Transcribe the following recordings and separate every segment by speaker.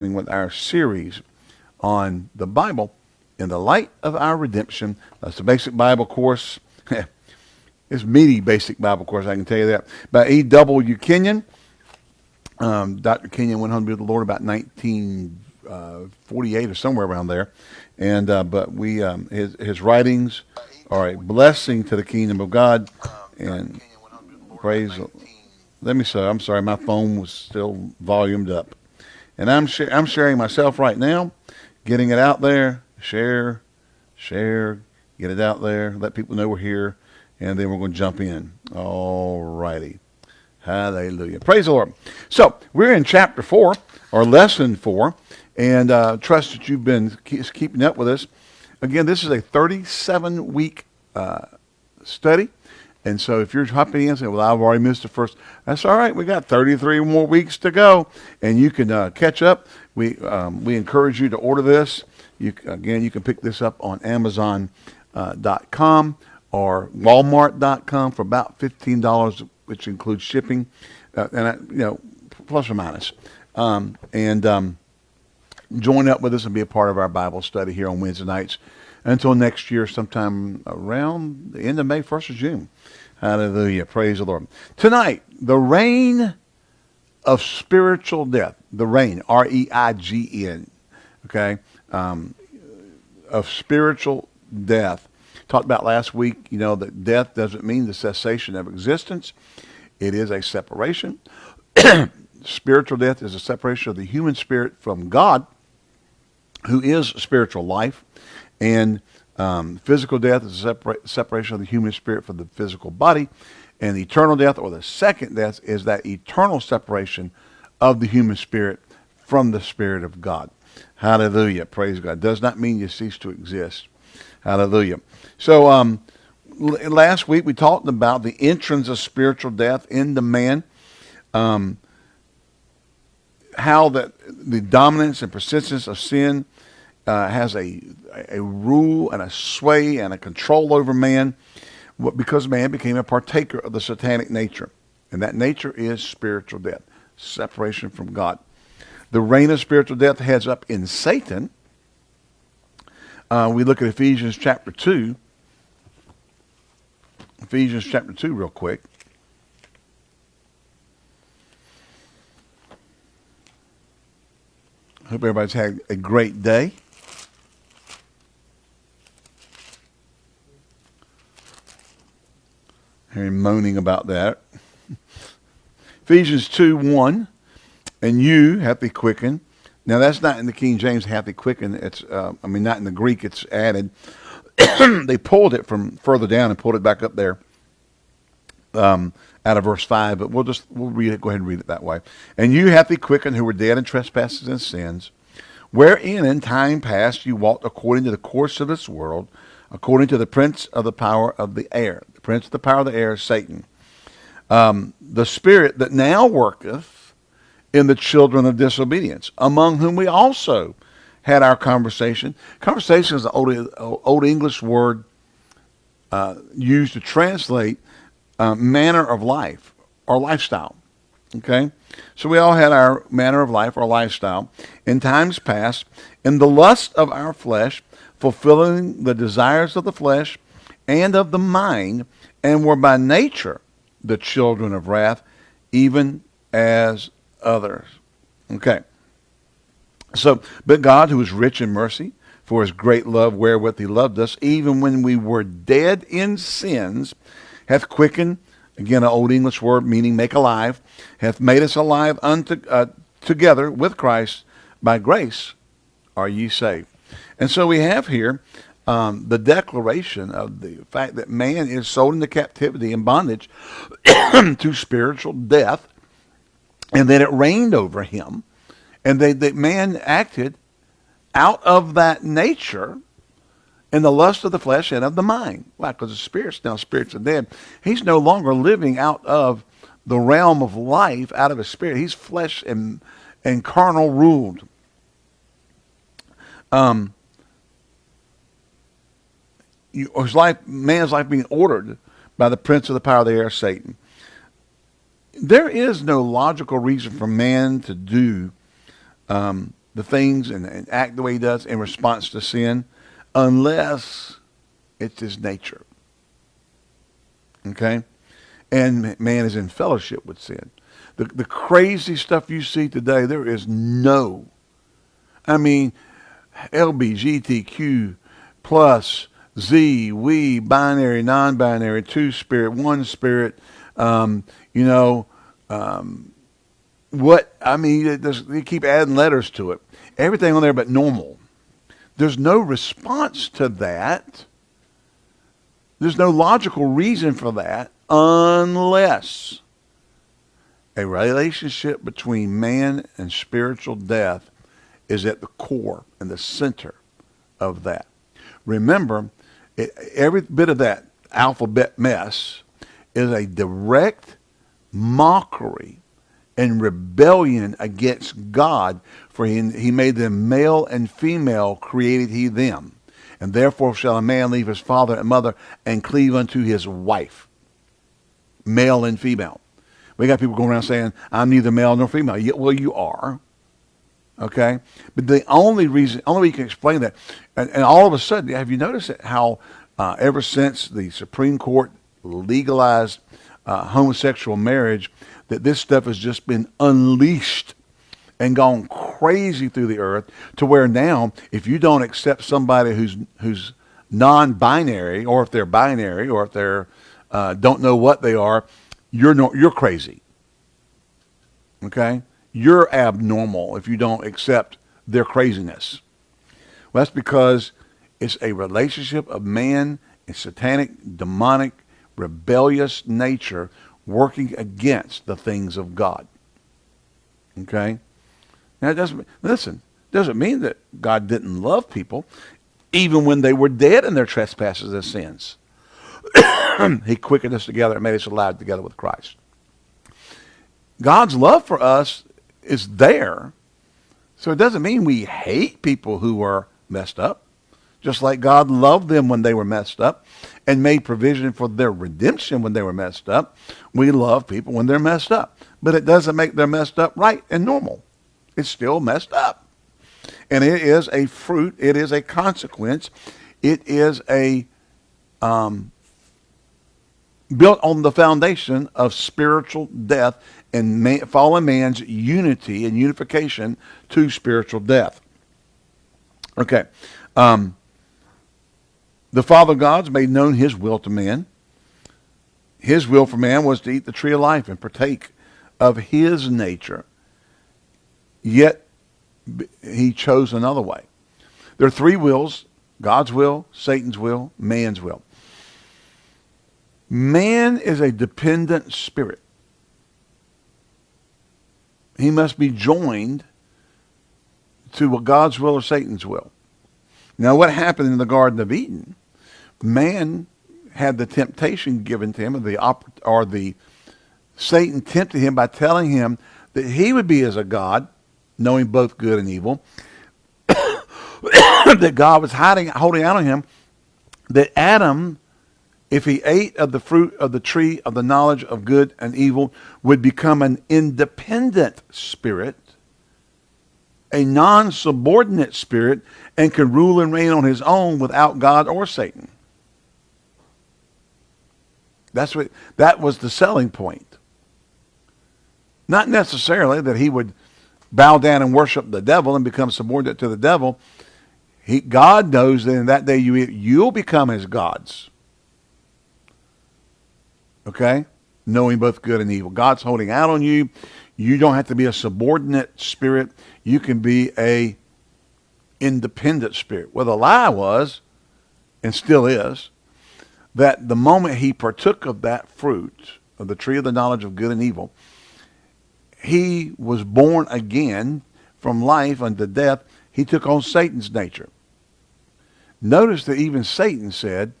Speaker 1: with our series on the Bible in the light of our redemption. That's the basic Bible course. it's meaty basic Bible course, I can tell you that. By E. W. Kenyon. Um, Dr. Kenyon went home to be with the Lord about 1948 uh, or somewhere around there. And uh, but we um, his his writings are a blessing to the kingdom of God. And praise. Let me say, I'm sorry, my phone was still volumed up. And I'm sh- I'm sharing myself right now, getting it out there. Share, share, get it out there. Let people know we're here, and then we're going to jump in. All righty. Hallelujah. Praise the Lord. So we're in chapter four, or lesson four, and uh, trust that you've been keeping up with us. Again, this is a 37 week uh, study. And so if you're hopping in and saying, well, I've already missed the first, that's all right. We got 33 more weeks to go, and you can uh, catch up. We, um, we encourage you to order this. You, again, you can pick this up on Amazon.com uh, or Walmart.com for about $15, which includes shipping, uh, and uh, you know, plus or minus. Um, and um, join up with us and be a part of our Bible study here on Wednesday nights until next year, sometime around the end of May, 1st of June. Hallelujah. Praise the Lord. Tonight, the reign of spiritual death. The reign, R E I G N, okay, um, of spiritual death. Talked about last week, you know, that death doesn't mean the cessation of existence, it is a separation. spiritual death is a separation of the human spirit from God, who is spiritual life. And um, physical death is a separa- separation of the human spirit from the physical body. And the eternal death, or the second death, is that eternal separation of the human spirit from the Spirit of God. Hallelujah. Praise God. Does not mean you cease to exist. Hallelujah. So, um, last week we talked about the entrance of spiritual death into man. Um, how that the dominance and persistence of sin uh, has a a rule and a sway and a control over man because man became a partaker of the satanic nature. And that nature is spiritual death, separation from God. The reign of spiritual death heads up in Satan. Uh, we look at Ephesians chapter 2. Ephesians chapter 2, real quick. Hope everybody's had a great day. Hearing moaning about that. Ephesians 2 1. And you hath he quickened. Now that's not in the King James hath he quickened. It's uh, I mean not in the Greek. It's added. they pulled it from further down and pulled it back up there. Um, out of verse five, but we'll just we'll read it. Go ahead and read it that way. And you hath he quickened who were dead in trespasses and sins, wherein in time past you walked according to the course of this world, according to the prince of the power of the air, the prince of the power of the air, Satan, um, the spirit that now worketh in the children of disobedience, among whom we also had our conversation. Conversation is an old, old English word uh, used to translate uh, manner of life or lifestyle. Okay? So we all had our manner of life, our lifestyle, in times past, in the lust of our flesh, fulfilling the desires of the flesh and of the mind, and were by nature the children of wrath, even as others. Okay. So, but God, who is rich in mercy, for his great love wherewith he loved us, even when we were dead in sins, hath quickened, again, an old English word meaning make alive, hath made us alive unto, uh, together with Christ. By grace are ye saved. And so we have here um, the declaration of the fact that man is sold into captivity and bondage to spiritual death, and that it reigned over him, and that, that man acted out of that nature in the lust of the flesh and of the mind. Why? Because the spirit's now spirits are dead. He's no longer living out of the realm of life, out of his spirit. He's flesh and and carnal ruled. Um, you, his life, man's life being ordered by the prince of the power of the air, Satan. There is no logical reason for man to do um, the things and, and act the way he does in response to sin unless it's his nature. Okay? And man is in fellowship with sin. The, the crazy stuff you see today, there is no, I mean, LBGTQ plus Z, we, binary, non-binary, two spirit, one spirit, um, you know, um, what, I mean, they keep adding letters to it. Everything on there but normal. There's no response to that. There's no logical reason for that unless a relationship between man and spiritual death is at the core and the center of that. Remember, it, every bit of that alphabet mess is a direct mockery and rebellion against God, for he, he made them male and female, created he them. And therefore shall a man leave his father and mother and cleave unto his wife, male and female. We got people going around saying, I'm neither male nor female. well, you are. Okay? But the only reason, only way you can explain that, and, and all of a sudden, have you noticed how uh, ever since the Supreme Court legalized uh, homosexual marriage, that this stuff has just been unleashed and gone crazy through the earth to where now, if you don't accept somebody who's who's non-binary, or if they're binary, or if they're uh, don't know what they are, you're no, you're crazy. Okay, you're abnormal if you don't accept their craziness. Well, that's because it's a relationship of man and satanic, demonic, rebellious nature working against the things of God. Okay? Now it doesn't listen, doesn't mean that God didn't love people even when they were dead in their trespasses and sins. he quickened us together and made us alive together with Christ. God's love for us is there. So it doesn't mean we hate people who are messed up. Just like God loved them when they were messed up and made provision for their redemption when they were messed up, we love people when they're messed up. But it doesn't make them messed up right and normal. It's still messed up. And it is a fruit. It is a consequence. It is a um, built on the foundation of spiritual death and man, fallen man's unity and unification to spiritual death. Okay. Um, the Father God's made known his will to man. His will for man was to eat the tree of life and partake of his nature. Yet he chose another way. There are three wills God's will, Satan's will, man's will. Man is a dependent spirit. He must be joined to God's will or Satan's will. Now, what happened in the Garden of Eden? Man had the temptation given to him, or the, or the Satan tempted him by telling him that he would be as a God, knowing both good and evil, that God was hiding, holding out on him, that Adam if he ate of the fruit of the tree of the knowledge of good and evil, would become an independent spirit, a non-subordinate spirit, and could rule and reign on his own without God or Satan. That's what that was the selling point. Not necessarily that he would bow down and worship the devil and become subordinate to the devil. He, God knows that in that day you you'll become his gods. Okay? Knowing both good and evil. God's holding out on you. You don't have to be a subordinate spirit. You can be a independent spirit. Well, the lie was, and still is, that the moment he partook of that fruit, of the tree of the knowledge of good and evil, he was born again from life unto death. He took on Satan's nature. Notice that even Satan said,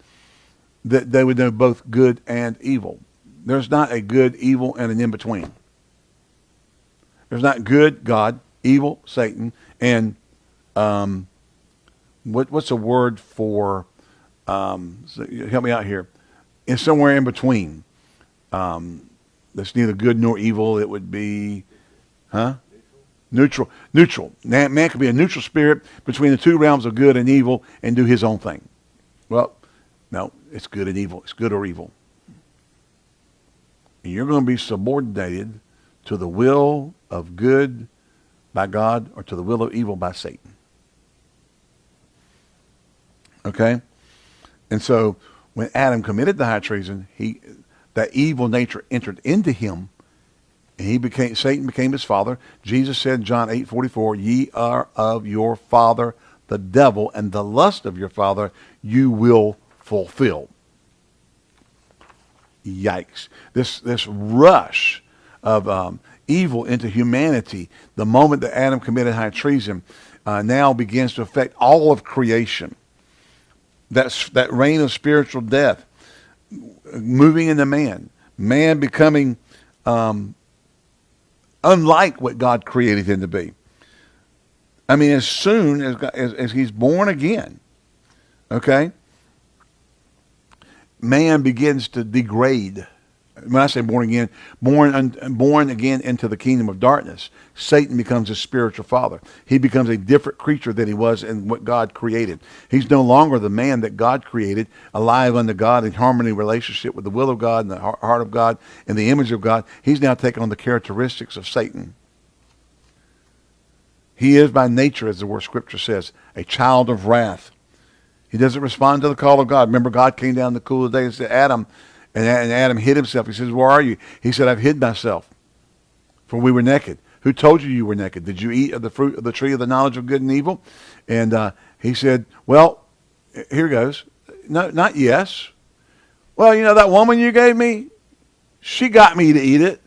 Speaker 1: that they would know both good and evil. There's not a good, evil, and an in-between. There's not good, God, evil, Satan, and um, what, what's a word for, um, so help me out here, it's somewhere in between. Um, that's neither good nor evil. It would be, huh? Neutral. Neutral. Man can be a neutral spirit between the two realms of good and evil and do his own thing. Well, no, it's good and evil. It's good or evil. And you're going to be subordinated to the will of good by God or to the will of evil by Satan. Okay? And so when Adam committed the high treason, he that evil nature entered into him and he became Satan became his father. Jesus said John 8:44, "Ye are of your father the devil, and the lust of your father you will fulfill." Yikes! This this rush of um, evil into humanity, the moment that Adam committed high treason, uh, now begins to affect all of creation. That's that reign of spiritual death, moving into man, man becoming um, unlike what God created him to be. I mean, as soon as, as, as he's born again, okay, man begins to degrade when I say born again, born born again into the kingdom of darkness, Satan becomes his spiritual father. He becomes a different creature than he was in what God created. He's no longer the man that God created, alive unto God in harmony relationship with the will of God and the heart of God and the image of God. He's now taken on the characteristics of Satan. He is by nature, as the word scripture says, a child of wrath. He doesn't respond to the call of God. Remember, God came down the cool of the day and said, Adam, and, Adam hid himself. He says, Where are you? He said, I've hid myself, for we were naked. Who told you you were naked? Did you eat of the fruit of the tree of the knowledge of good and evil? And uh, he said, Well, here goes. No, not yes. Well, you know that woman you gave me? She got me to eat it.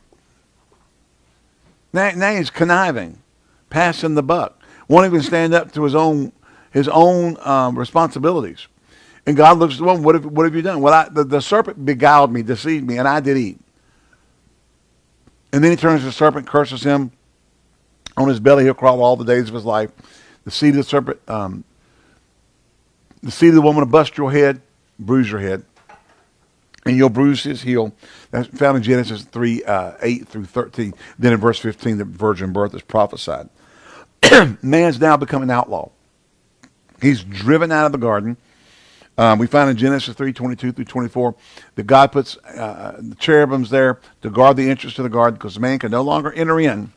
Speaker 1: Now, now he's conniving, passing the buck, won't even stand up to his own his own um, responsibilities. And God looks at the woman, what have, what have you done? Well, I, the, the serpent beguiled me, deceived me, and I did eat. And then he turns to the serpent, curses him. On his belly he'll crawl all the days of his life. The seed of the serpent, um, the seed of the woman will bust your head, bruise your head, and you'll bruise his heel. That's found in Genesis 3, uh, 8 through 13. Then in verse 15, the virgin birth is prophesied. Man's now become an outlaw. He's driven out of the garden. Um, we find in Genesis 3, 22 through 24 that God puts uh, the cherubims there to guard the entrance to the garden because man can no longer enter in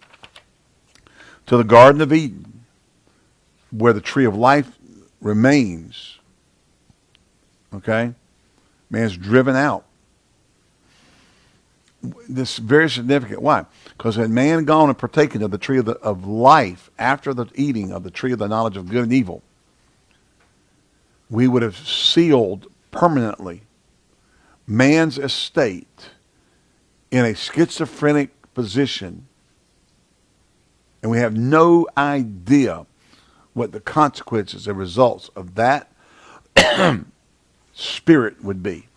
Speaker 1: to the Garden of Eden where the tree of life remains. Okay? Man's driven out. This is very significant. Why? Because had man gone and partaken of the tree of, the, of life after the eating of the tree of the knowledge of good and evil, we would have sealed permanently man's estate in a schizophrenic position and we have no idea what the consequences and results of that spirit would be.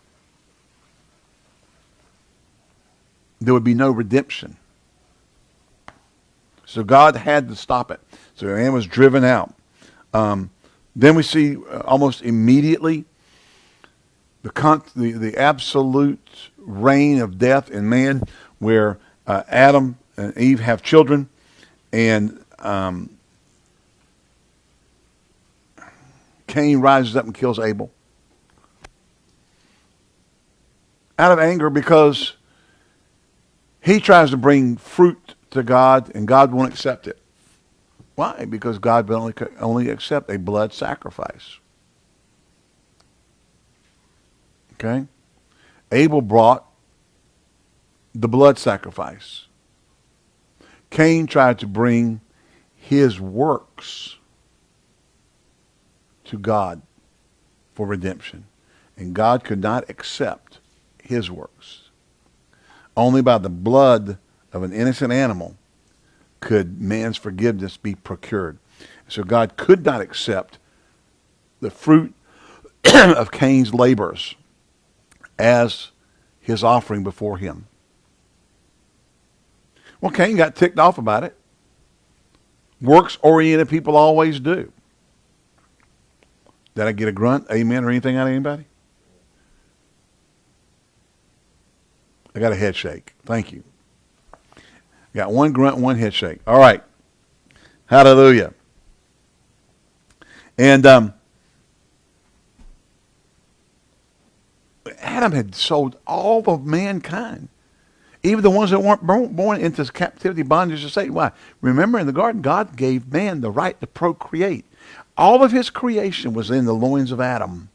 Speaker 1: There would be no redemption. So God had to stop it. So man was driven out. Um, then we see uh, almost immediately the, the, the absolute reign of death in man where uh, Adam and Eve have children and um, Cain rises up and kills Abel. Out of anger because he tries to bring fruit to God and God won't accept it. Why? Because God will only, only accept a blood sacrifice. Okay? Abel brought the blood sacrifice. Cain tried to bring his works to God for redemption. And God could not accept his works. Only by the blood of an innocent animal could man's forgiveness be procured. So God could not accept the fruit of Cain's labors as his offering before him. Well, Cain got ticked off about it. Works-oriented people always do. Did I get a grunt, amen, or anything out of anybody? I got a head shake. Thank you. Got one grunt, one head shake. All right. Hallelujah. And um, Adam had sold all of mankind, even the ones that weren't born, into captivity, bondage to Satan. Why? Remember, in the garden, God gave man the right to procreate. All of his creation was in the loins of Adam.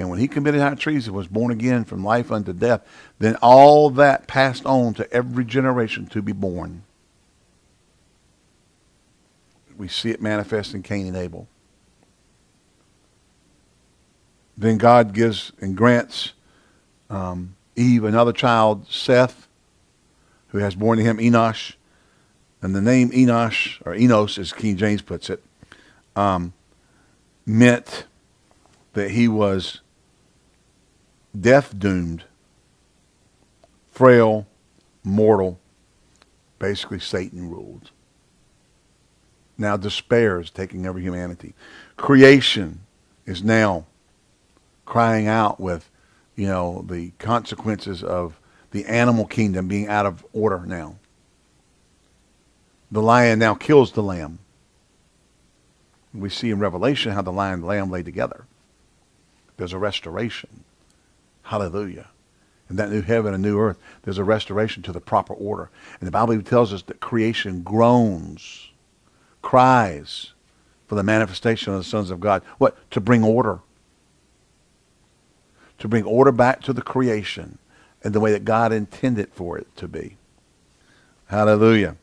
Speaker 1: And when he committed high treason, was born again from life unto death, then all that passed on to every generation to be born. We see it manifest in Cain and Abel. Then God gives and grants um, Eve another child, Seth, who has born to him Enosh. And the name Enosh, or Enos, as King James puts it, um, meant that he was death doomed, frail, mortal. Basically, Satan ruled. Now despair is taking over humanity. Creation is now crying out with, you know, the consequences of the animal kingdom being out of order now. The lion now kills the lamb. We see in Revelation how the lion and the lamb lay together. There's a restoration. Hallelujah. In that new heaven and new earth, there's a restoration to the proper order. And the Bible tells us that creation groans, cries for the manifestation of the sons of God. What? To bring order to bring order back to the creation in the way that God intended for it to be. Hallelujah.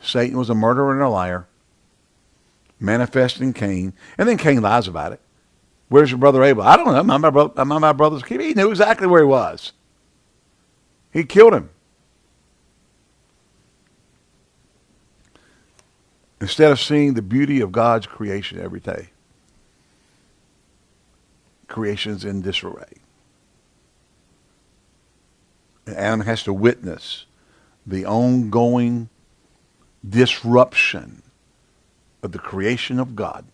Speaker 1: Satan was a murderer and a liar, manifesting Cain, and then Cain lies about it. Where's your brother Abel? I don't know. I'm my, brother, I'm my brother's keeper. He knew exactly where he was. He killed him. Instead of seeing the beauty of God's creation every day creation's in disarray. And Adam has to witness the ongoing disruption of the creation of God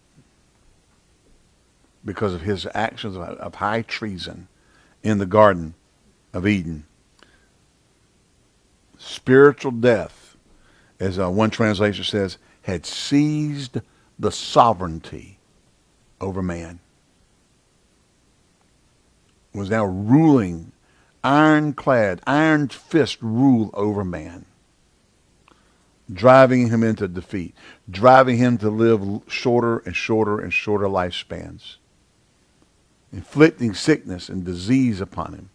Speaker 1: because of his actions of high treason in the Garden of Eden. Spiritual death, as uh, one translation says, had seized the sovereignty over man was now ruling, ironclad, iron fist rule over man, driving him into defeat, driving him to live shorter and shorter and shorter lifespans, inflicting sickness and disease upon him,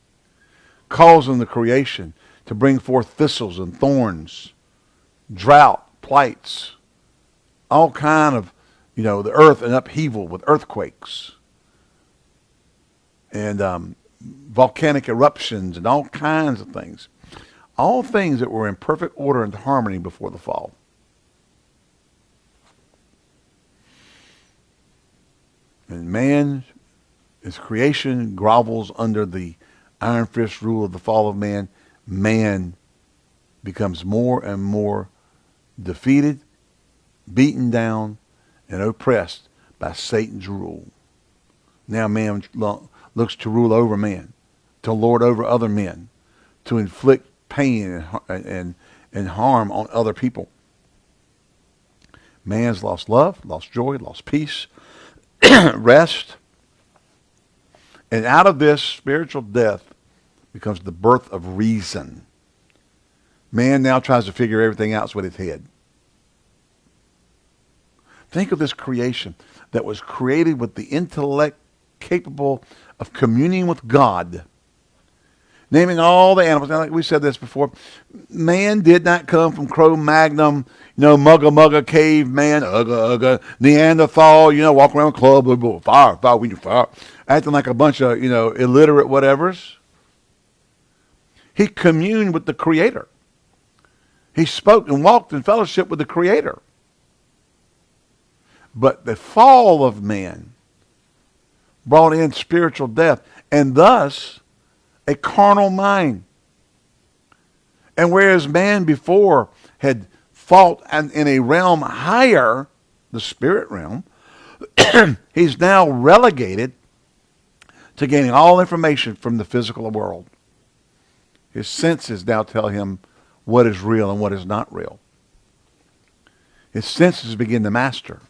Speaker 1: causing the creation to bring forth thistles and thorns, drought, plights, all kind of, you know, the earth and upheaval with earthquakes and um, volcanic eruptions and all kinds of things. All things that were in perfect order and harmony before the fall. And man, his creation grovels under the iron fist rule of the fall of man. Man becomes more and more defeated, beaten down, and oppressed by Satan's rule. Now man looks to rule over men, to lord over other men, to inflict pain and, and, and harm on other people. Man's lost love, lost joy, lost peace, rest. And out of this spiritual death becomes the birth of reason. Man now tries to figure everything out with his head. Think of this creation that was created with the intellect capable of communing with God. Naming all the animals. Now, like we said this before, man did not come from Cro-Magnon, you know, mugga mugga caveman, ugga ugga, Neanderthal, you know, walk around with club, fire, fire, we do fire, acting like a bunch of, you know, illiterate whatevers. He communed with the Creator. He spoke and walked in fellowship with the Creator. But the fall of man brought in spiritual death and thus a carnal mind. And whereas man before had fought in a realm higher, the spirit realm, he's now relegated to gaining all information from the physical world. His senses now tell him what is real and what is not real. his senses begin to master,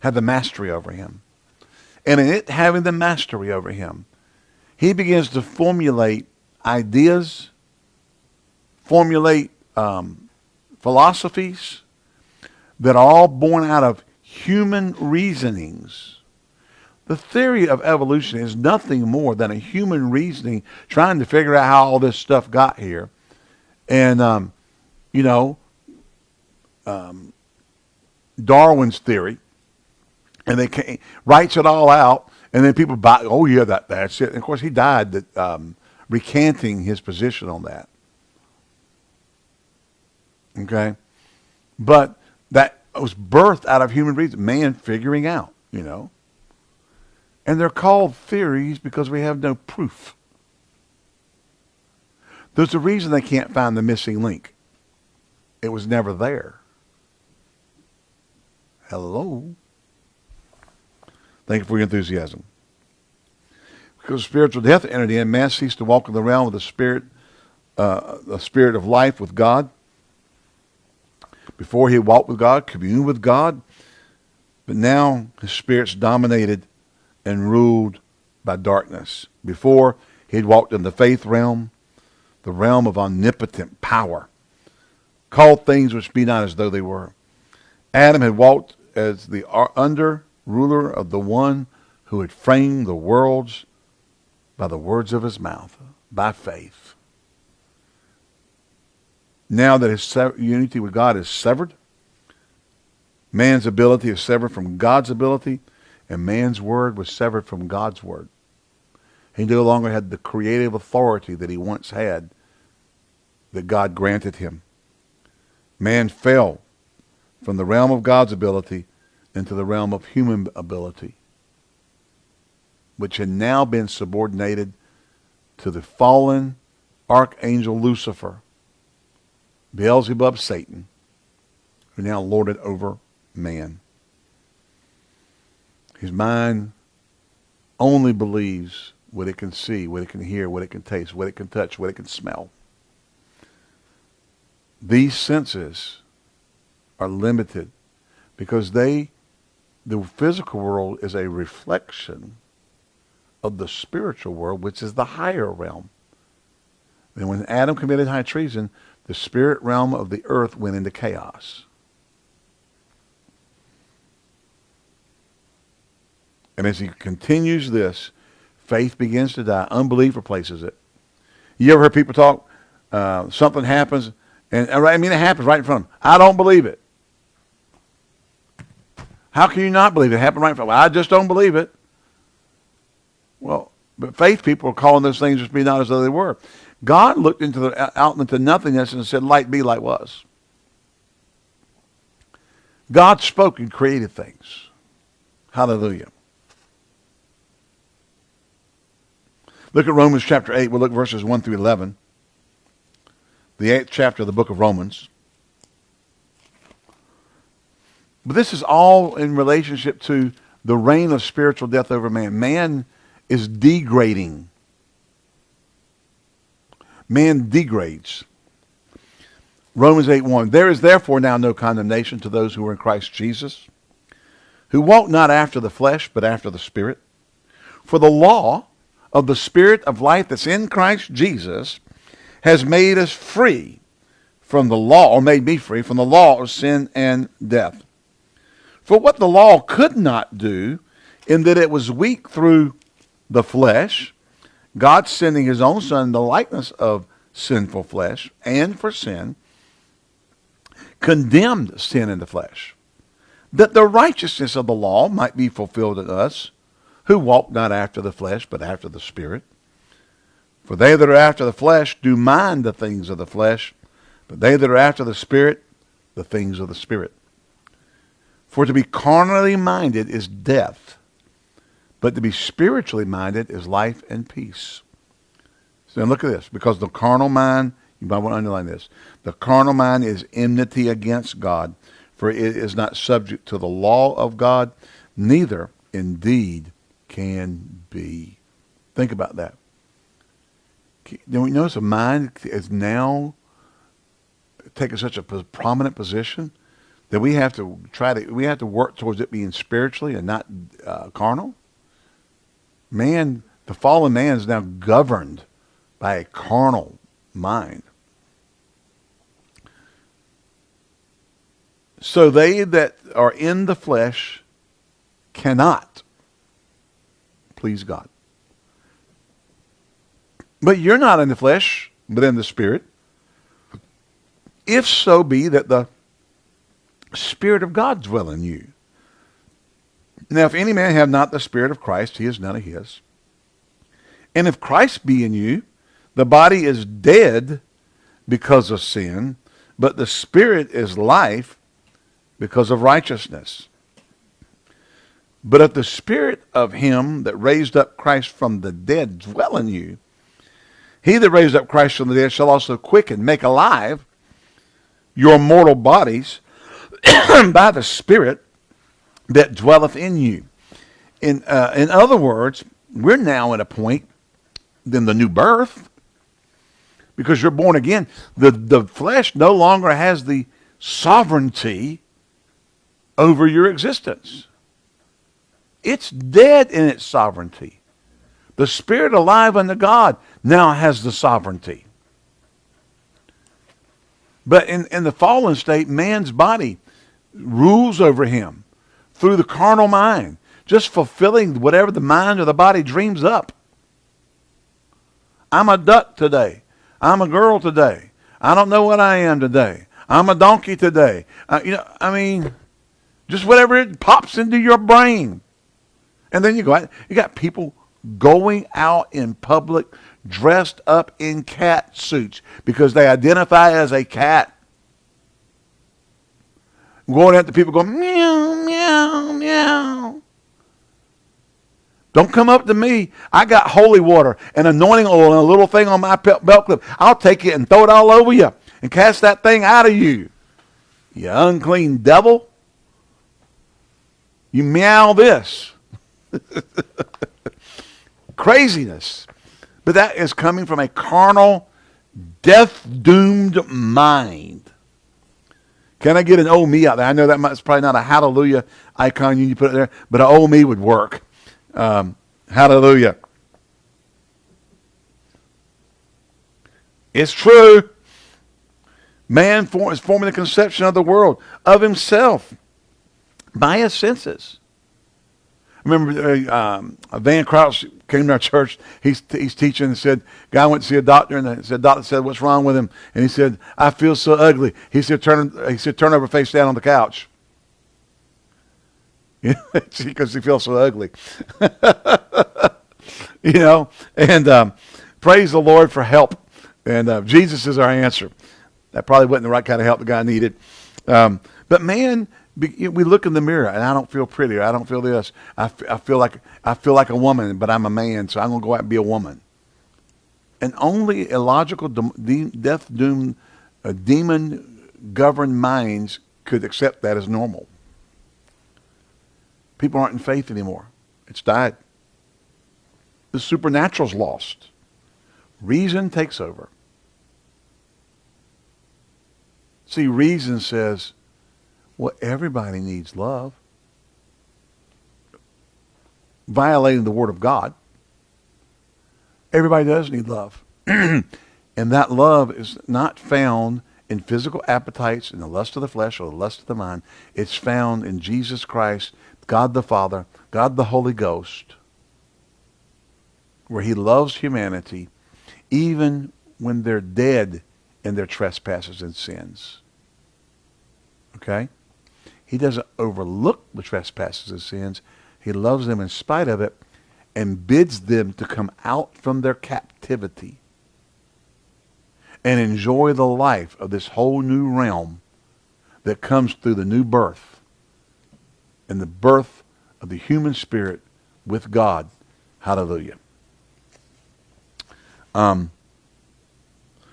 Speaker 1: have the mastery over him. And in it having the mastery over him, he begins to formulate ideas, formulate um, philosophies that are all born out of human reasonings. The theory of evolution is nothing more than a human reasoning trying to figure out how all this stuff got here. And, um, you know, um, Darwin's theory, and they came, writes it all out, and then people buy, oh yeah, that that's it. And of course, he died that, um, recanting his position on that. Okay, but that was birthed out of human reason, man figuring out, you know. And they're called theories because we have no proof. There's a reason they can't find the missing link. It was never there. Hello. Thank you for your enthusiasm. Because spiritual death entered in, man ceased to walk in the realm of the spirit, uh, the spirit of life with God. Before he walked with God, communed with God, but now his spirit's dominated and ruled by darkness. Before he had walked in the faith realm, the realm of omnipotent power, called things which be not as though they were. Adam had walked as the under ruler of the one who had framed the worlds by the words of his mouth, by faith. Now that his unity with God is severed, man's ability is severed from God's ability, and man's word was severed from God's word. He no longer had the creative authority that he once had that God granted him. Man fell from the realm of God's ability into the realm of human ability, which had now been subordinated to the fallen archangel Lucifer, Beelzebub Satan, who now lorded over man. His mind only believes what it can see, what it can hear, what it can taste, what it can touch, what it can smell. These senses are limited because they the physical world is a reflection of the spiritual world, which is the higher realm. And when Adam committed high treason, the spirit realm of the earth went into chaos. And as he continues this, faith begins to die. Unbelief replaces it. You ever heard people talk? Uh, something happens, and I mean it happens right in front of them. I don't believe it. How can you not believe it? it happened right in front of you. I just don't believe it. Well, but faith people are calling those things just be not as though they were. God looked into the out into nothingness and said, "Light be, light was." God spoke and created things. Hallelujah. Look at Romans chapter 8. We'll look verses 1 through 11. The eighth chapter of the book of Romans. But this is all in relationship to the reign of spiritual death over man. Man is degrading. Man degrades. Romans 8 1. There is therefore now no condemnation to those who are in Christ Jesus, who walk not after the flesh, but after the Spirit. For the law of the Spirit of life that's in Christ Jesus has made us free from the law, or made me free from the law of sin and death. For what the law could not do, in that it was weak through the flesh, God sending his own son in the likeness of sinful flesh and for sin, condemned sin in the flesh, that the righteousness of the law might be fulfilled in us, who walk not after the flesh, but after the Spirit. For they that are after the flesh do mind the things of the flesh, but they that are after the Spirit, the things of the Spirit. For to be carnally minded is death, but to be spiritually minded is life and peace. So look at this, because the carnal mind, you might want to underline this, the carnal mind is enmity against God, for it is not subject to the law of God, neither indeed can be. Think about that. Don't you notice the mind is now taking such a prominent position that we have to try to we have to work towards it being spiritually and not uh, carnal. Man, the fallen man is now governed by a carnal mind. So they that are in the flesh cannot please God. But you're not in the flesh, but in the spirit. If so be that the Spirit of God dwell in you. Now, if any man have not the Spirit of Christ, he is none of his. And if Christ be in you, the body is dead because of sin, but the Spirit is life because of righteousness. But if the Spirit of him that raised up Christ from the dead dwell in you, he that raised up Christ from the dead shall also quicken, make alive your mortal bodies by the Spirit that dwelleth in you. In, uh, in other words, we're now at a point in the new birth because you're born again. The, the flesh no longer has the sovereignty over your existence. It's dead in its sovereignty. The Spirit alive unto God now has the sovereignty. But in, in the fallen state, man's body rules over him through the carnal mind, just fulfilling whatever the mind or the body dreams up. I'm a duck today. I'm a girl today. I don't know what I am today. I'm a donkey today. Uh, you know, I mean, just whatever it pops into your brain. And then you go out, you got people going out in public dressed up in cat suits because they identify as a cat. Going out to people going, meow, meow, meow. Don't come up to me. I got holy water and anointing oil and a little thing on my belt clip. I'll take it and throw it all over you and cast that thing out of you. You unclean devil. You meow this. Craziness. But that is coming from a carnal, death doomed mind. Can I get an oh me out there? I know that might, it's probably not a hallelujah icon you put it there, but an oh me would work. Um, hallelujah. It's true. Man is forming the conception of the world, of himself, by his senses. Remember uh, um, Van Crouch came to our church. He's, he's teaching and said, guy went to see a doctor and the said, doctor said, what's wrong with him? And he said, I feel so ugly. He said, turn, he said, turn over face down on the couch. because he feels so ugly. you know, and um, praise the Lord for help. And uh, Jesus is our answer. That probably wasn't the right kind of help the guy needed. Um, but man, we look in the mirror and I don't feel pretty. I don't feel this. I, I feel like I feel like a woman, but I'm a man, so I'm to go out and be a woman. And only illogical, death doomed, uh, demon governed minds could accept that as normal. People aren't in faith anymore. It's died. The supernatural's lost. Reason takes over. See, reason says, well, everybody needs love. Violating the Word of God. Everybody does need love. and that love is not found in physical appetites, in the lust of the flesh or the lust of the mind. It's found in Jesus Christ, God the Father, God the Holy Ghost, where he loves humanity even when they're dead in their trespasses and sins. Okay? He doesn't overlook the trespasses and sins. He loves them in spite of it and bids them to come out from their captivity and enjoy the life of this whole new realm that comes through the new birth and the birth of the human spirit with God. Hallelujah. Um,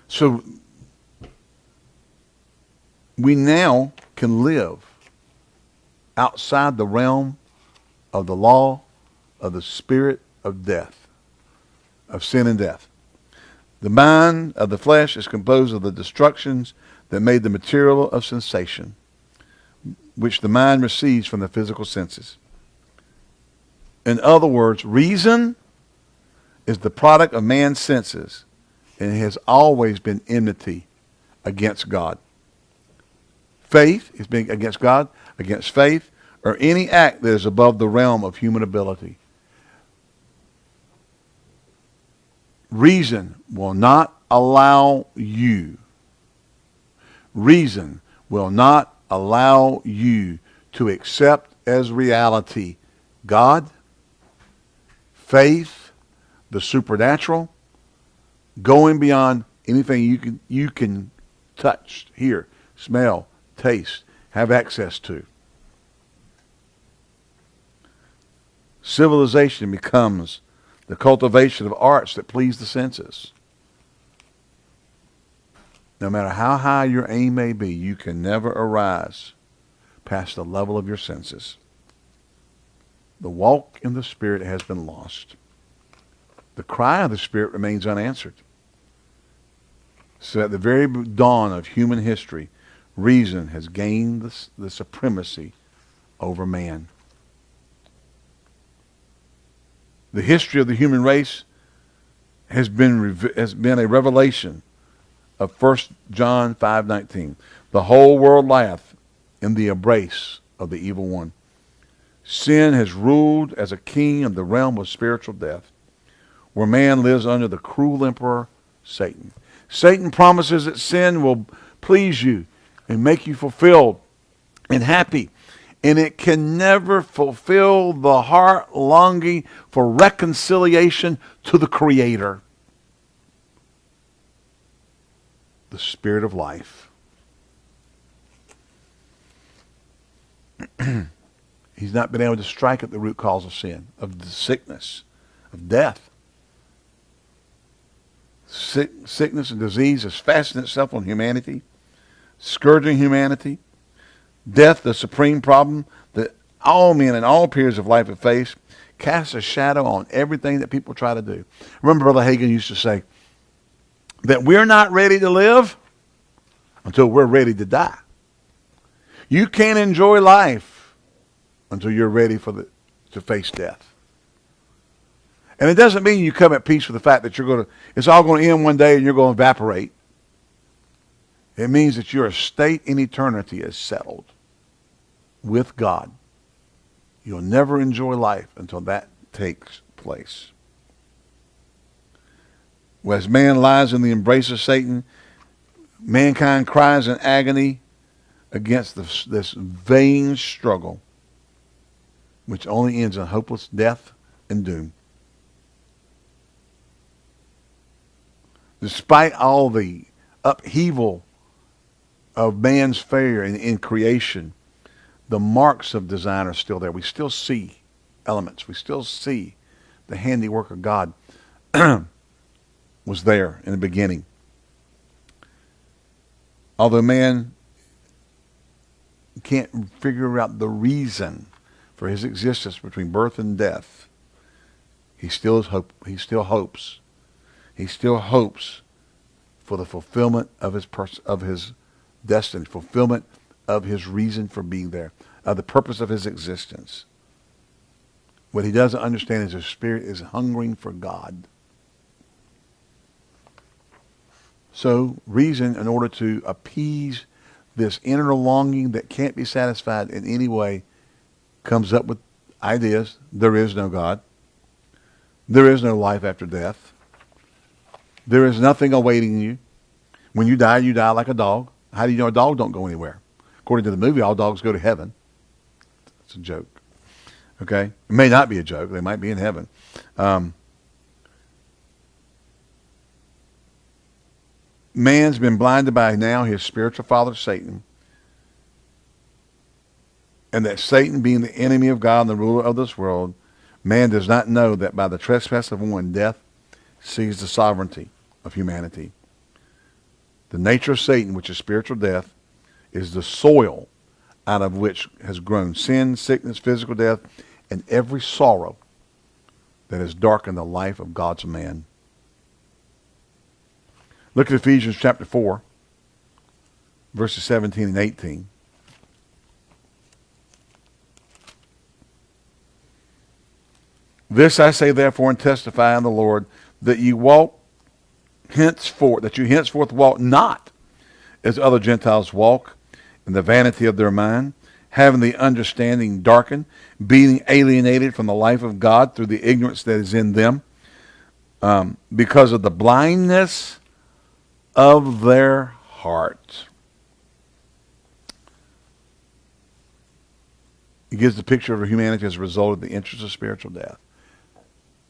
Speaker 1: so we now can live outside the realm of the law of the spirit of death, of sin and death. The mind of the flesh is composed of the destructions that made the material of sensation. which the mind receives from the physical senses. In other words, reason is the product of man's senses and has always been enmity against God. Faith is being against God, against faith, or any act that is above the realm of human ability. Reason will not allow you. Reason will not allow you to accept as reality God, faith, the supernatural, going beyond anything you can you can touch, hear, smell, taste, have access to. Civilization becomes the cultivation of arts that please the senses. No matter how high your aim may be, you can never arise past the level of your senses. The walk in the Spirit has been lost. The cry of the Spirit remains unanswered. So at the very dawn of human history, reason has gained the, the supremacy over man. The history of the human race has been, has been a revelation of 1 John 5.19. The whole world lieth in the embrace of the evil one. Sin has ruled as a king of the realm of spiritual death, where man lives under the cruel emperor, Satan. Satan promises that sin will please you and make you fulfilled and happy. And it can never fulfill the heart longing for reconciliation to the Creator. The Spirit of life. He's not been able to strike at the root cause of sin, of the sickness, of death. Sick, sickness and disease has fastened itself on humanity scourging humanity, death, the supreme problem that all men in all periods of life have faced, casts a shadow on everything that people try to do. Remember, Brother Hagin used to say that we're not ready to live until we're ready to die. You can't enjoy life until you're ready for the, to face death. And it doesn't mean you come at peace with the fact that you're going to, it's all going to end one day and you're going to evaporate. It means that your state in eternity is settled with God. You'll never enjoy life until that takes place. As man lies in the embrace of Satan, mankind cries in agony against this, this vain struggle, which only ends in hopeless death and doom. Despite all the upheaval of man's failure in, in creation, the marks of design are still there. We still see elements. We still see the handiwork of God was there in the beginning. Although man can't figure out the reason for his existence between birth and death, he still hope. He still hopes. He still hopes for the fulfillment of his of his destiny, fulfillment of his reason for being there, of the purpose of his existence. What he doesn't understand is his spirit is hungering for God. So reason, in order to appease this inner longing that can't be satisfied in any way, comes up with ideas. There is no God. There is no life after death. There is nothing awaiting you. When you die, you die like a dog. How do you know a dog don't go anywhere? According to the movie, all dogs go to heaven. It's a joke. Okay? It may not be a joke. They might be in heaven. Um, man's been blinded by now his spiritual father, Satan. And that Satan being the enemy of God and the ruler of this world, man does not know that by the trespass of one, death sees the sovereignty of humanity. The nature of Satan, which is spiritual death, is the soil out of which has grown sin, sickness, physical death, and every sorrow that has darkened the life of God's man. Look at Ephesians chapter 4, verses 17 and 18. This I say therefore and testify in the Lord, that ye walk henceforth, that you henceforth walk not as other Gentiles walk in the vanity of their mind, having the understanding darkened, being alienated from the life of God through the ignorance that is in them, um, because of the blindness of their heart. He gives the picture of humanity as a result of the interest of spiritual death.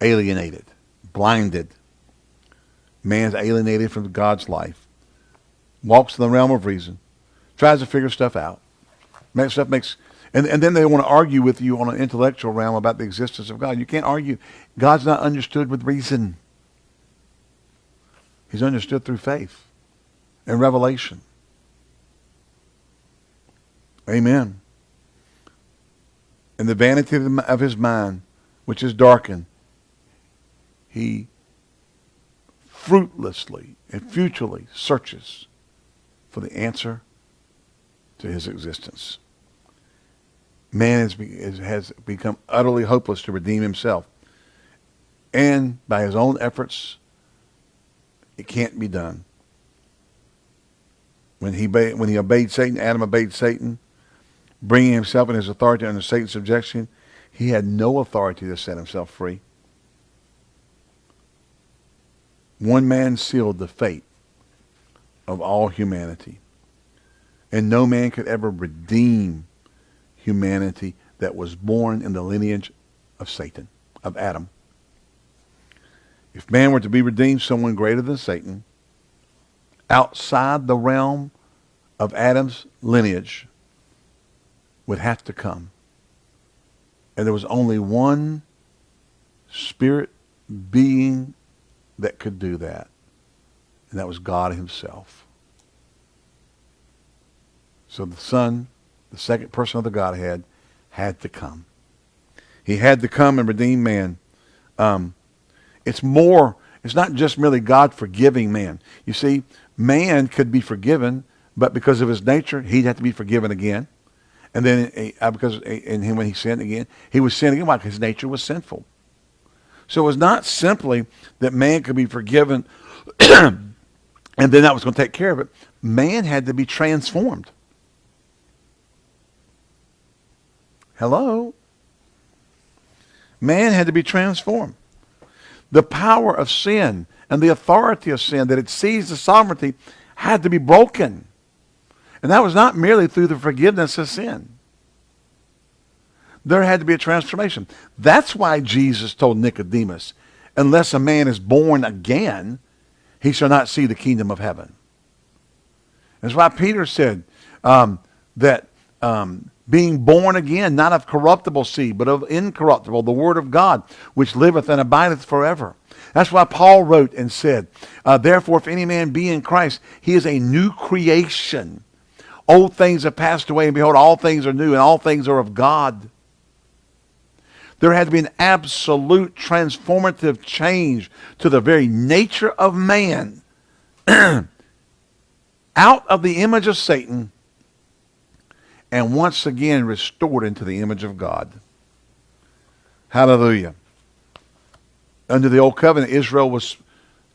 Speaker 1: Alienated, blinded. Man's alienated from God's life. Walks in the realm of reason. Tries to figure stuff out. Makes stuff makes and, and then they want to argue with you on an intellectual realm about the existence of God. You can't argue. God's not understood with reason. He's understood through faith and revelation. Amen. In the vanity of his mind, which is darkened, he fruitlessly and futilely searches for the answer to his existence. Man has, has become utterly hopeless to redeem himself. And by his own efforts, it can't be done. When he, when he obeyed Satan, Adam obeyed Satan, bringing himself and his authority under Satan's subjection, he had no authority to set himself free. One man sealed the fate of all humanity. And no man could ever redeem humanity that was born in the lineage of Satan, of Adam. If man were to be redeemed, someone greater than Satan, outside the realm of Adam's lineage, would have to come. And there was only one spirit being that could do that, and that was God himself. So the Son, the second person of the Godhead, had to come. He had to come and redeem man. Um, it's more, it's not just merely God forgiving man. You see, man could be forgiven, but because of his nature, he'd have to be forgiven again. And then uh, because in him when he sinned again, he was sinning again. Why? Because his nature was sinful. So it was not simply that man could be forgiven and then that was going to take care of it. Man had to be transformed. Hello? Man had to be transformed. The power of sin and the authority of sin that it seized the sovereignty had to be broken. And that was not merely through the forgiveness of sin. There had to be a transformation. That's why Jesus told Nicodemus, unless a man is born again, he shall not see the kingdom of heaven. That's why Peter said um, that um, being born again, not of corruptible seed, but of incorruptible, the word of God, which liveth and abideth forever. That's why Paul wrote and said, uh, Therefore, if any man be in Christ, he is a new creation. Old things have passed away, and behold, all things are new, and all things are of God. There had to be an absolute transformative change to the very nature of man. Out of the image of Satan and once again restored into the image of God. Hallelujah. Under the old covenant, Israel was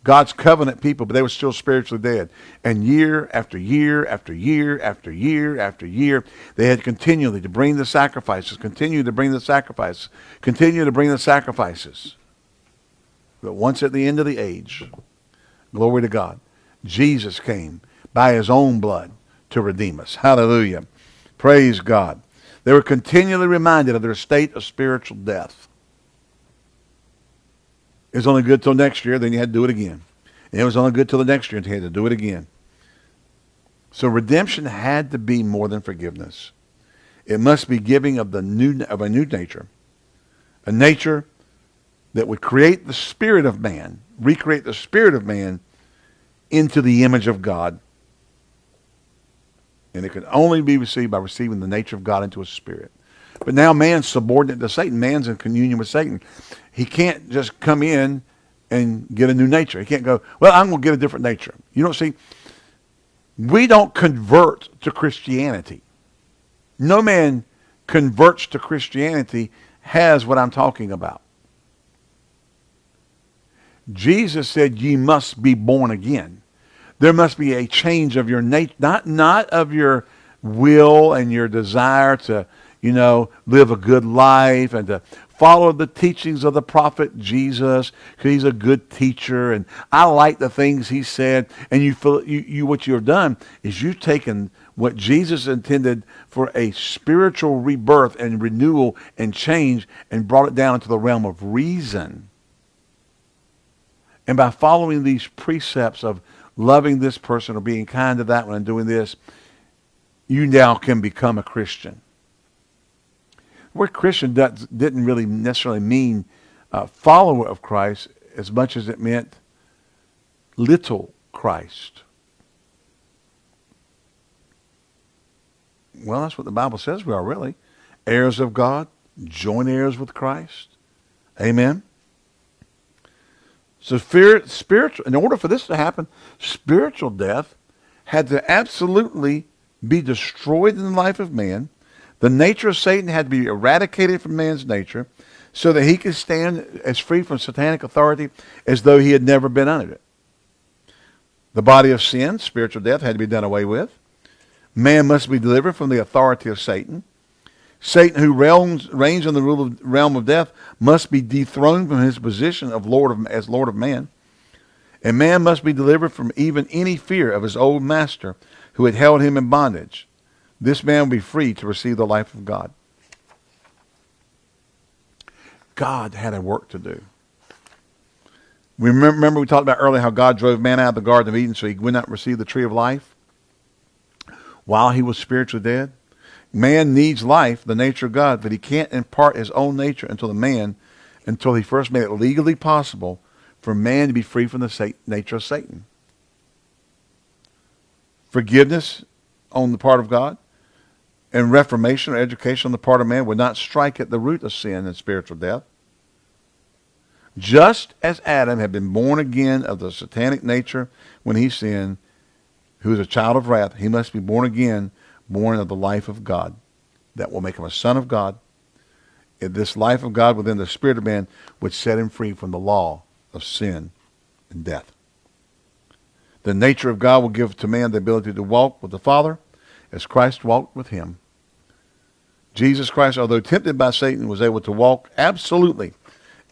Speaker 1: God's covenant people, but they were still spiritually dead. And year after year after year after year after year, they had continually to bring the sacrifices, continue to bring the sacrifices, continue to bring the sacrifices. But once at the end of the age, glory to God, Jesus came by his own blood to redeem us. Hallelujah. Praise God. They were continually reminded of their state of spiritual death. It was only good till next year, then you had to do it again. And it was only good till the next year, and you had to do it again. So redemption had to be more than forgiveness. It must be giving of the new of a new nature. A nature that would create the spirit of man, recreate the spirit of man into the image of God. And it can only be received by receiving the nature of God into a spirit. But now man's subordinate to Satan. Man's in communion with Satan. He can't just come in and get a new nature. He can't go, well, I'm going to get a different nature. You don't see, we don't convert to Christianity. No man converts to Christianity has what I'm talking about. Jesus said, ye must be born again. There must be a change of your nature, not, not of your will and your desire to, you know, live a good life and to follow the teachings of the prophet Jesus he's a good teacher and I like the things he said. And you feel you, you what you've done is you've taken what Jesus intended for a spiritual rebirth and renewal and change and brought it down into the realm of reason. And by following these precepts of loving this person or being kind to that one and doing this, you now can become a Christian. Word Christian didn't really necessarily mean uh, follower of Christ as much as it meant little Christ. Well, that's what the Bible says we are, really. Heirs of God, joint heirs with Christ. Amen. So fear, spiritual, in order for this to happen, spiritual death had to absolutely be destroyed in the life of man. The nature of Satan had to be eradicated from man's nature so that he could stand as free from satanic authority as though he had never been under it. The body of sin, spiritual death, had to be done away with. Man must be delivered from the authority of Satan. Satan, who realms, reigns in the of, realm of death, must be dethroned from his position of Lord of, as Lord of man. And man must be delivered from even any fear of his old master who had held him in bondage. This man will be free to receive the life of God. God had a work to do. We remember, we talked about earlier how God drove man out of the Garden of Eden so he would not receive the tree of life? while he was spiritually dead? Man needs life, the nature of God, but he can't impart his own nature until the man, until he first made it legally possible for man to be free from the nature of Satan. Forgiveness on the part of God and reformation or education on the part of man would not strike at the root of sin and spiritual death. Just as Adam had been born again of the satanic nature when he sinned, who is a child of wrath, he must be born again, born of the life of God. That will make him a son of God. And this life of God within the spirit of man would set him free from the law of sin and death. The nature of God will give to man the ability to walk with the Father as Christ walked with him. Jesus Christ, although tempted by Satan, was able to walk absolutely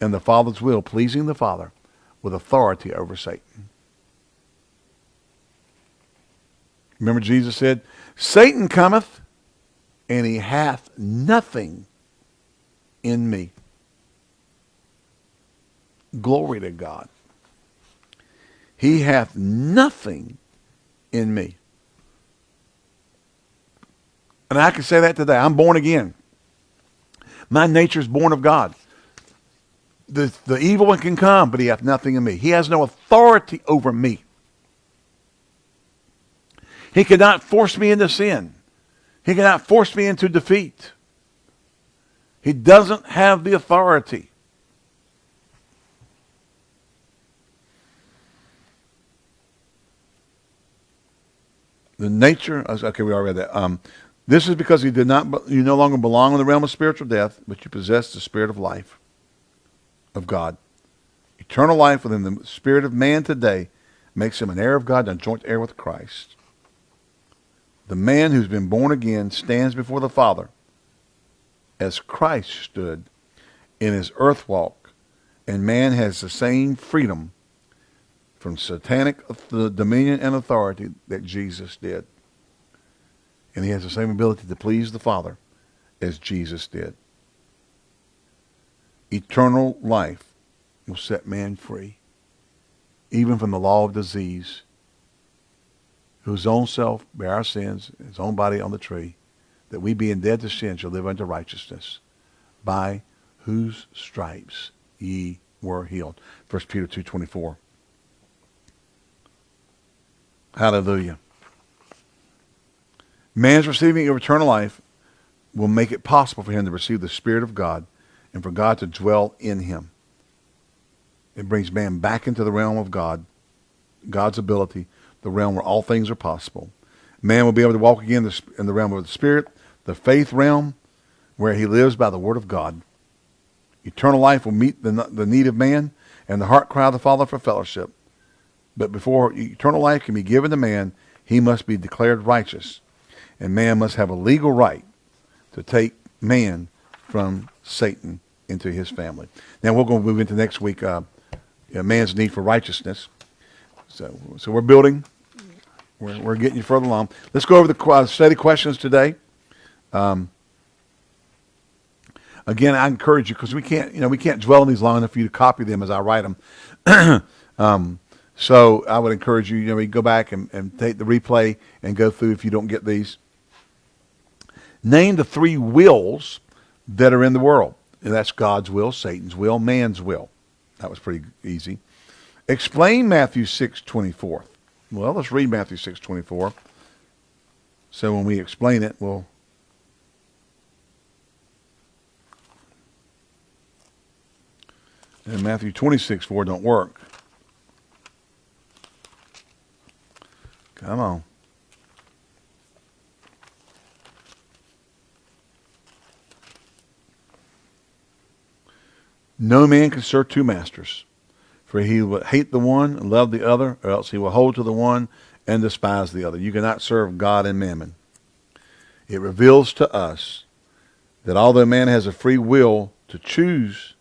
Speaker 1: in the Father's will, pleasing the Father with authority over Satan. Remember Jesus said, Satan cometh and he hath nothing in me. Glory to God. He hath nothing in me. And I can say that today. I'm born again. My nature is born of God. The, the evil one can come, but he hath nothing in me. He has no authority over me. He cannot force me into sin. He cannot force me into defeat. He doesn't have the authority. The nature, okay, we already read that. Um, this is because you did not, you no longer belong in the realm of spiritual death, but you possess the spirit of life of God. Eternal life within the spirit of man today makes him an heir of God and a joint heir with Christ. The man who's been born again stands before the Father as Christ stood in his earth walk, and man has the same freedom from satanic uh, dominion and authority that Jesus did. And he has the same ability to please the Father as Jesus did. Eternal life will set man free, even from the law of disease whose own self bare our sins, his own body on the tree, that we being dead to sin shall live unto righteousness, by whose stripes ye were healed. 1 Peter 2.24. Hallelujah. Man's receiving of eternal life will make it possible for him to receive the Spirit of God and for God to dwell in him. It brings man back into the realm of God, God's ability the realm where all things are possible. Man will be able to walk again in the realm of the Spirit, the faith realm, where he lives by the Word of God. Eternal life will meet the, the need of man, and the heart cry of the Father for fellowship. But before eternal life can be given to man, he must be declared righteous. And man must have a legal right to take man from Satan into his family. Now we're going to move into next week, uh, you know, man's need for righteousness. So, so we're building. We're, we're getting you further along. Let's go over the uh, study questions today. Um, again, I encourage you because we can't, you know, we can't dwell on these long enough for you to copy them as I write them. um, so I would encourage you, you know, you go back and, and take the replay and go through if you don't get these. Name the three wills that are in the world. And that's God's will, Satan's will, man's will. That was pretty easy. Explain Matthew 6, 24. Well, let's read Matthew 6, 24. So when we explain it, we'll And Matthew 26, 4 don't work. Come on. No man can serve two masters, for he will hate the one and love the other, or else he will hold to the one and despise the other. You cannot serve God and mammon. It reveals to us that although man has a free will to choose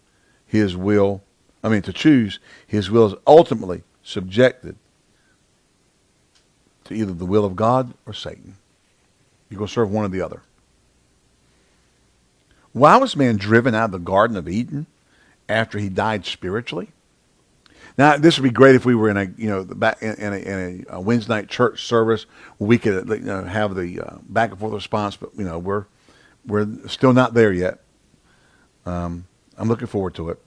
Speaker 1: his will, I mean to choose, his will is ultimately subjected to either the will of God or Satan. You're going to serve one or the other. Why was man driven out of the Garden of Eden after he died spiritually? Now, this would be great if we were in a, you know, back in, a, in a, Wednesday night church service we could you know, have the uh, back and forth response, but you know, we're we're still not there yet. Um, I'm looking forward to it.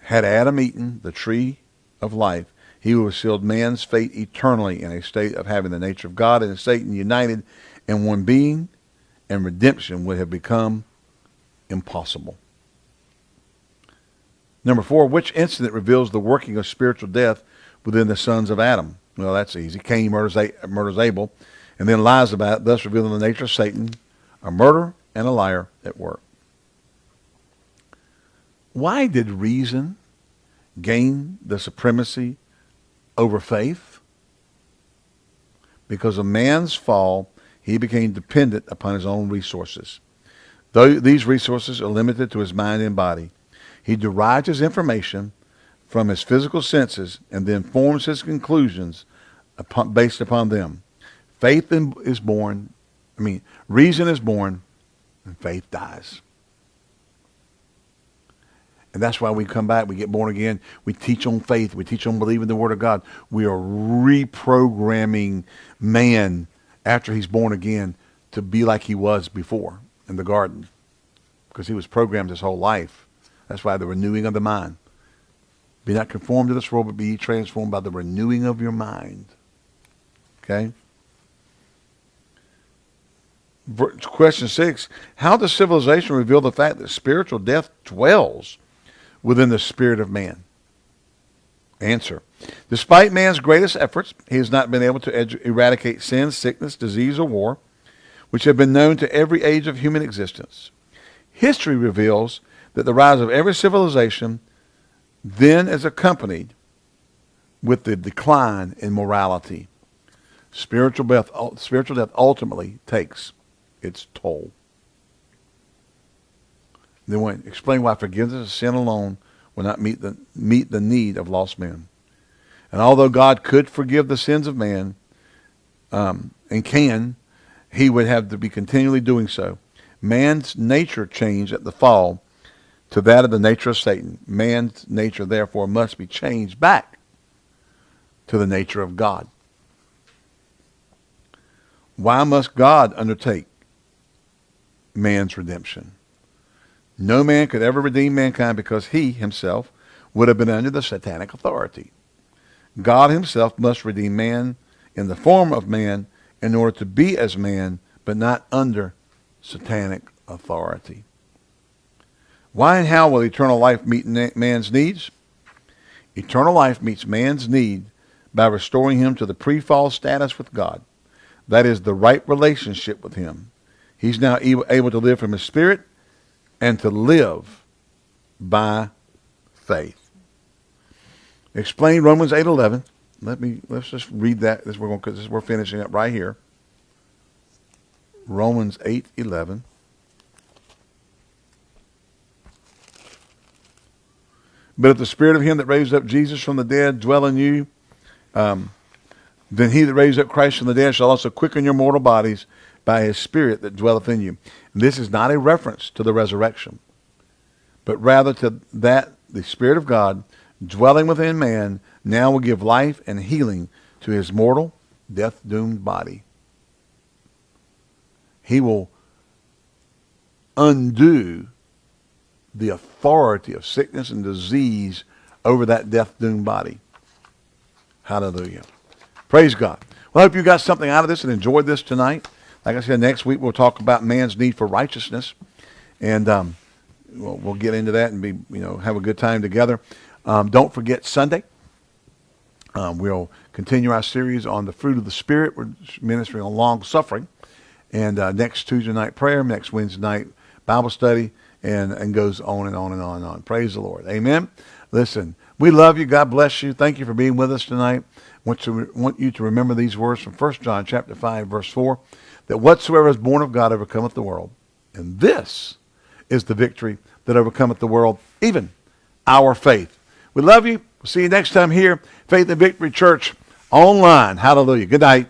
Speaker 1: Had Adam eaten the tree of life, he would have sealed man's fate eternally in a state of having the nature of God and Satan united in one being, and redemption would have become impossible. Number four, which incident reveals the working of spiritual death within the sons of Adam? Well, that's easy. Cain murders, murders Abel and then lies about it, thus revealing the nature of Satan, a murderer and a liar at work. Why did reason gain the supremacy over faith? Because of man's fall, he became dependent upon his own resources. Though these resources are limited to his mind and body, he derives his information from his physical senses and then forms his conclusions upon, based upon them. Faith is born, I mean, reason is born, and faith dies. And that's why we come back, we get born again, we teach on faith, we teach on believing the Word of God. We are reprogramming man after he's born again to be like he was before in the garden because he was programmed his whole life that's why the renewing of the mind. Be not conformed to this world, but be transformed by the renewing of your mind. Okay? Question six How does civilization reveal the fact that spiritual death dwells within the spirit of man? Answer Despite man's greatest efforts, he has not been able to eradicate sin, sickness, disease, or war, which have been known to every age of human existence. History reveals that the rise of every civilization then is accompanied with the decline in morality. Spiritual death, spiritual death ultimately takes its toll. Then when, explain why forgiveness of sin alone will not meet the, meet the need of lost men. And although God could forgive the sins of man um, and can, he would have to be continually doing so. Man's nature changed at the fall to that of the nature of Satan. Man's nature, therefore, must be changed back to the nature of God. Why must God undertake man's redemption? No man could ever redeem mankind because he himself would have been under the satanic authority. God himself must redeem man in the form of man in order to be as man, but not under satanic authority. Why and how will eternal life meet man's needs? Eternal life meets man's need by restoring him to the pre-fall status with God. That is the right relationship with him. He's now able to live from his spirit and to live by faith. explain Romans 8:11. Let me let's just read that. This we're going we're finishing up right here. Romans 8:11. But if the spirit of him that raised up Jesus from the dead dwell in you, um, then he that raised up Christ from the dead shall also quicken your mortal bodies by his spirit that dwelleth in you. And this is not a reference to the resurrection, but rather to that the spirit of God dwelling within man now will give life and healing to his mortal, death-doomed body. He will undo the authority of sickness and disease over that death-doomed body. Hallelujah. Praise God. Well, I hope you got something out of this and enjoyed this tonight. Like I said, next week we'll talk about man's need for righteousness, and um, we'll, we'll, get into that and be, you know, have a good time together. Um, don't forget Sunday. Um, we'll continue our series on the fruit of the Spirit. We're ministering on long suffering, and uh, next Tuesday night prayer, next Wednesday night Bible study, and and goes on and on and on and on. Praise the Lord. Amen. Listen, we love you. God bless you. Thank you for being with us tonight. Want to want you to remember these words from 1 John chapter 5 verse 4 that whatsoever is born of God overcometh the world. And this is the victory that overcometh the world, even our faith. We love you. We'll see you next time here, Faith and Victory Church online. Hallelujah. Good night.